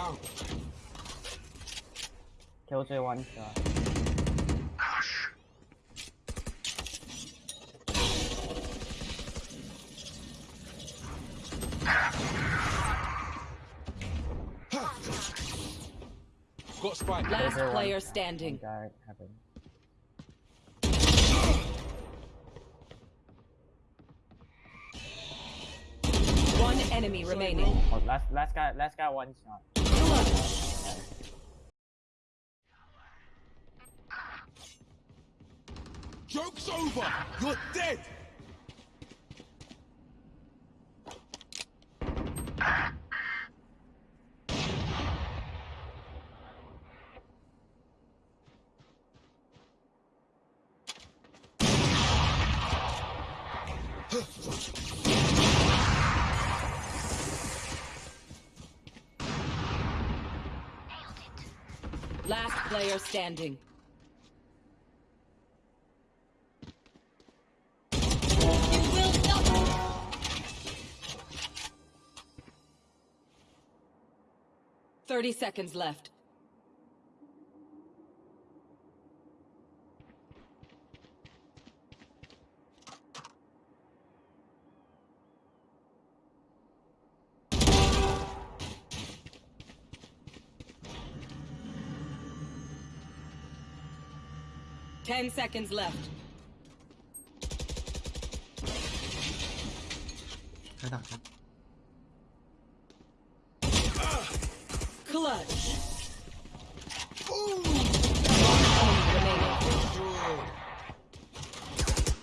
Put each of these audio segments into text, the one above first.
down. Killjoy one shot. Got spike. Last Killjoy player shot. standing. Direct. One enemy remaining. Oh, last last guy last guy one shot. Joke's over. You're dead. Last player standing. Thirty seconds left. Ten seconds left. Clutch.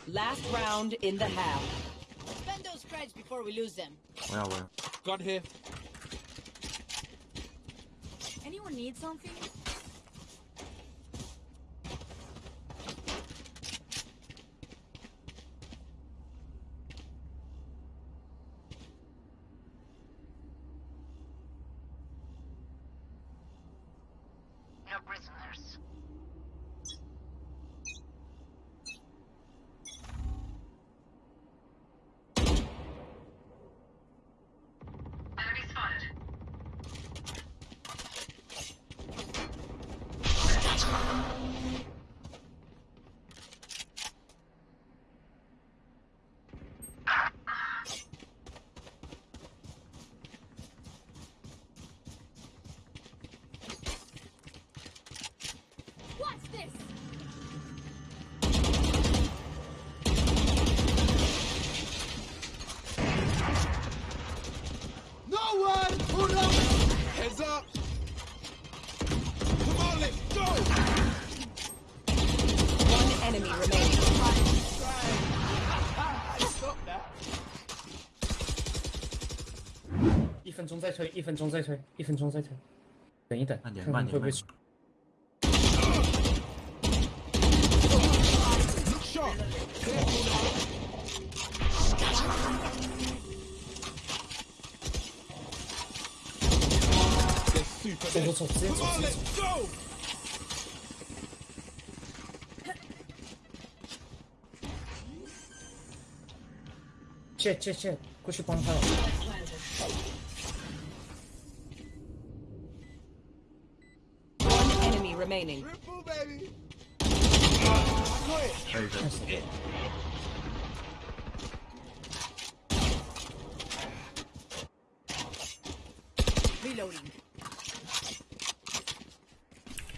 Last round in the half. Spend those before we lose them. Got here. Anyone need something? 推，一分钟再推，一分钟再推，等一等，慢点看看会不会走.走走，直接走直接走.切切切，过去帮他。One remaining. Triple, baby. Got it. 可以可以 Reloading.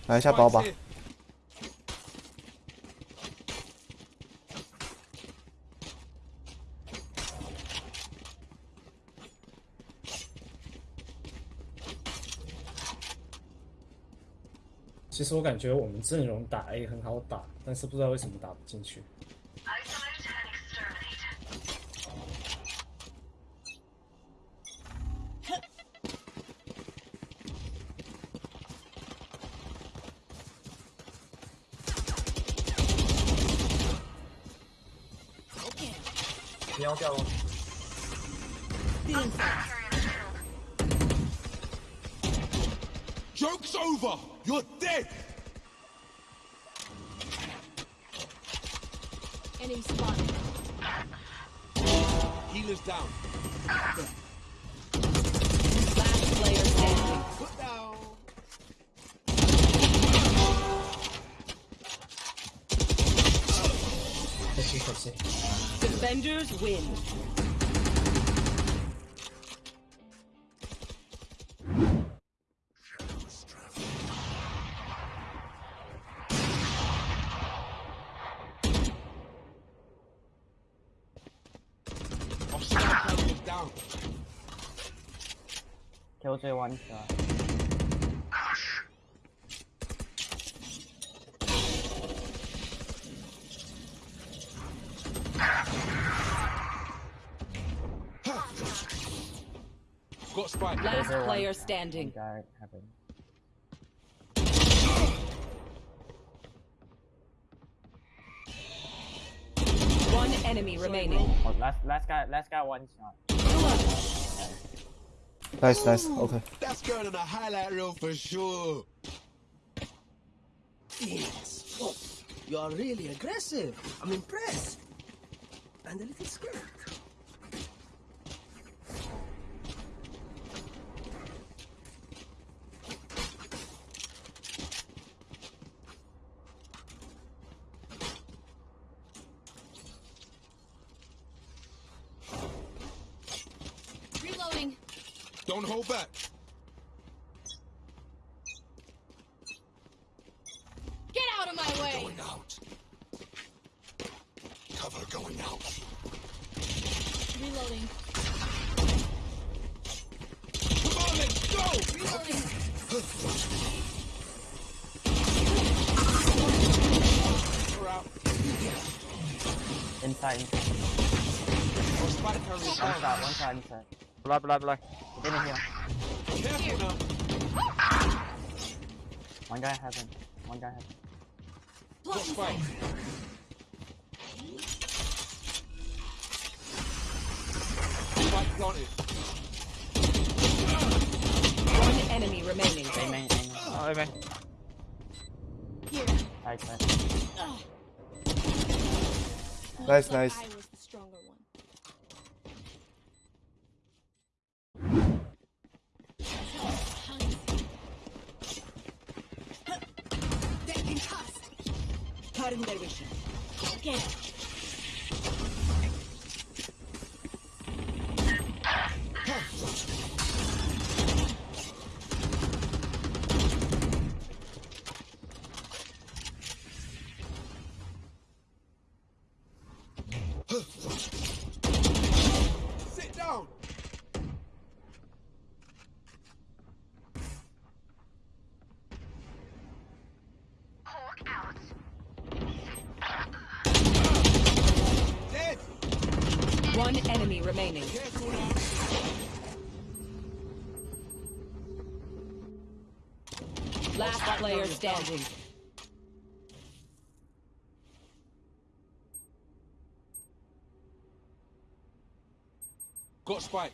来一下包吧 其实我感觉我们阵容打 A 很好打，但是不知道为什么打不进去。喵掉了。Joke's over. You're dead. Enemy spotted. Healer's down. Last player standing. Put down. Let's see. Defenders win. One shot. Got spike. Last Killjoy one player standing. One guy heaven. One enemy remaining. Oh, last last guy last guy one shot. Nice, nice. Okay. That's going on the highlight reel for sure. Phoenix. Oh, you're really aggressive. I'm impressed. And a little scared. Reloading. Don't hold back. Get out of my way. Going out. Cover going out. Reloading. Come on, let's go. Reloading. We're out. Inside, One down. shot, one shot inside. Black, black, black. Get in here. Careful. One guy heaven. One guy heaven. Got spike. Spike planted. One enemy remaining. Aim, aim, aim. Oh, man. Here. Side, side. Nice, nice. I was the One enemy remaining. Last player standing. Got spike.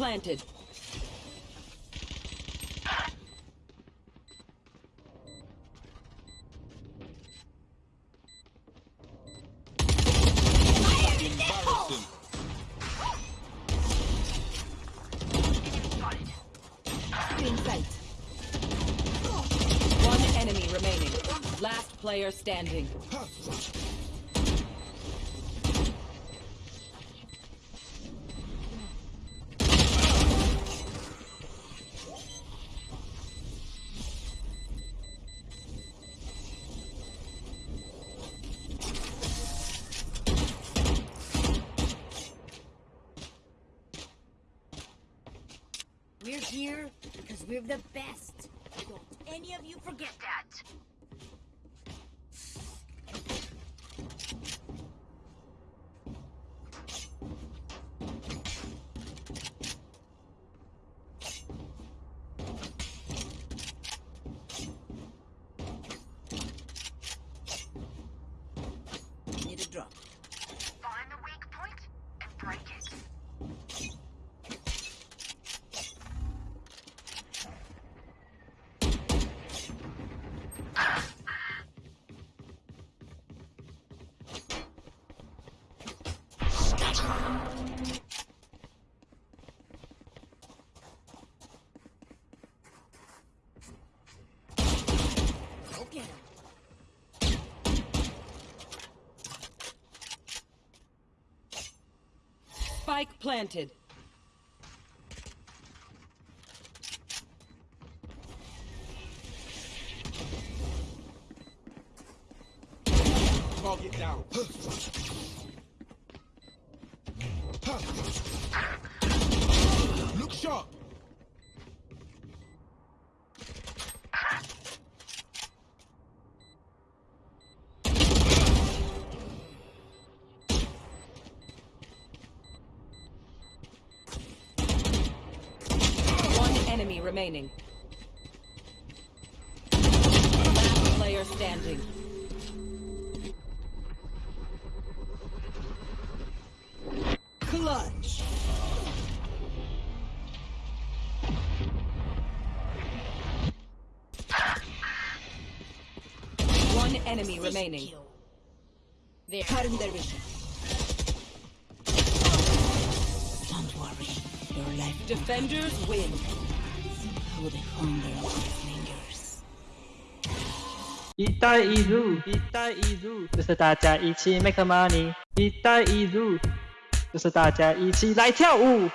planted. Embarrassing. In sight. One enemy remaining. Last player standing. That. Spike planted. Target down. Remaining. Last player standing. Clutch. One enemy remaining. There. Cutting their vision. Don't worry. Your life Defenders win. 一带一路，一带一路，就是大家一起 make money。一带一路，就是大家一起来跳舞。